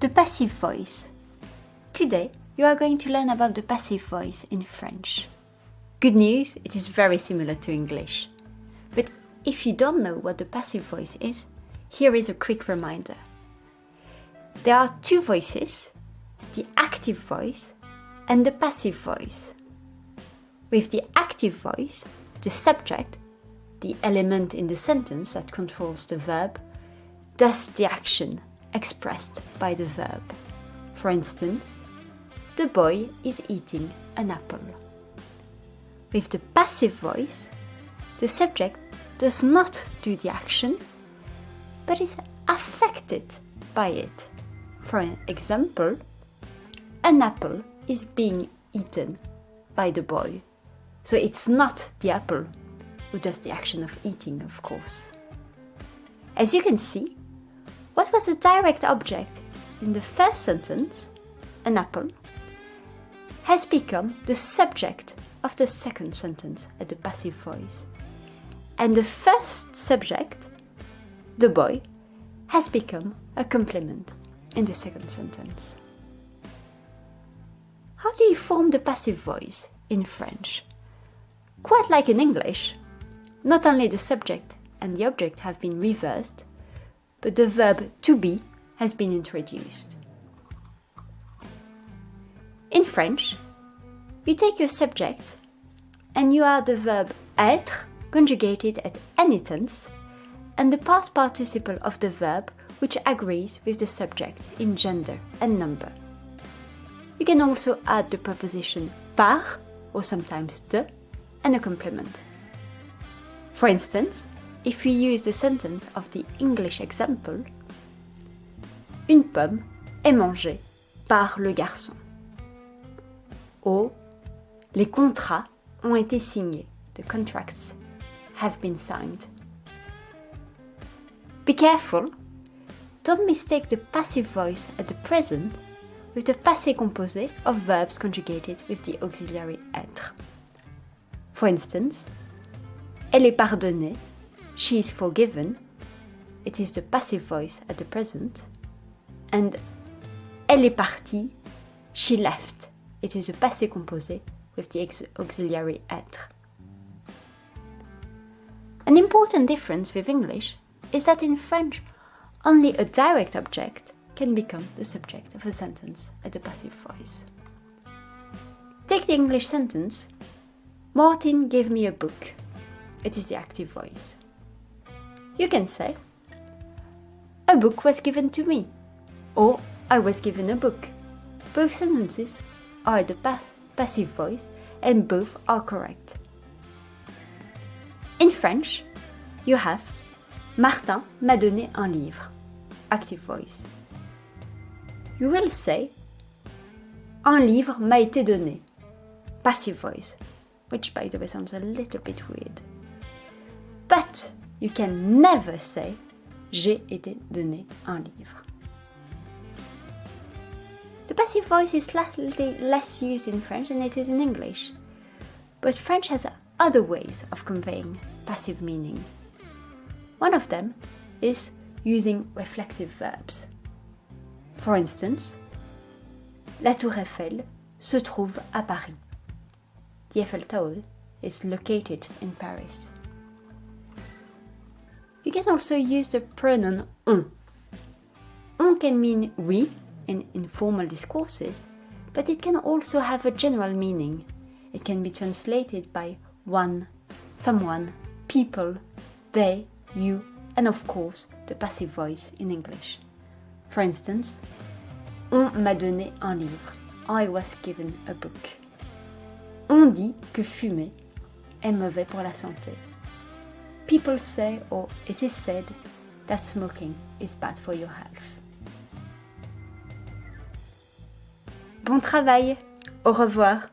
The passive voice. Today, you are going to learn about the passive voice in French. Good news, it is very similar to English. But if you don't know what the passive voice is, here is a quick reminder. There are two voices, the active voice and the passive voice. With the active voice, the subject, the element in the sentence that controls the verb, does the action expressed by the verb. For instance, the boy is eating an apple. With the passive voice, the subject does not do the action, but is affected by it. For example, an apple is being eaten by the boy. So it's not the apple who does the action of eating, of course. As you can see, what was a direct object in the first sentence, an apple, has become the subject of the second sentence at the passive voice. And the first subject, the boy, has become a complement in the second sentence. How do you form the passive voice in French? Quite like in English, not only the subject and the object have been reversed, but the verb to be has been introduced. In French, you take your subject and you add the verb être conjugated at any tense and the past participle of the verb which agrees with the subject in gender and number. You can also add the preposition par or sometimes de and a complement. For instance, if we use the sentence of the English example, une pomme est mangée par le garçon. Or, les contrats ont été signés. The contracts have been signed. Be careful. Don't mistake the passive voice at the present with the passé composé of verbs conjugated with the auxiliary être. For instance, elle est pardonnée she is forgiven, it is the passive voice at the present, and elle est partie, she left, it is the passé composé with the auxiliary être. An important difference with English is that in French, only a direct object can become the subject of a sentence at the passive voice. Take the English sentence Martin gave me a book. It is the active voice. You can say, A book was given to me, or I was given a book. Both sentences are the pa passive voice and both are correct. In French, you have Martin m'a donné un livre, active voice. You will say Un livre m'a été donné, passive voice, which by the way sounds a little bit weird. But you can never say J'ai été donné un livre. The passive voice is slightly less used in French than it is in English, but French has other ways of conveying passive meaning. One of them is using reflexive verbs. For instance, la Tour Eiffel se trouve à Paris. The Eiffel Tower is located in Paris. You can also use the pronoun on. On can mean we in informal discourses, but it can also have a general meaning. It can be translated by one, someone, people, they, you, and of course the passive voice in English. For instance, On m'a donné un livre. I was given a book. On dit que fumer est mauvais pour la santé. People say, or it is said, that smoking is bad for your health. Bon travail, au revoir.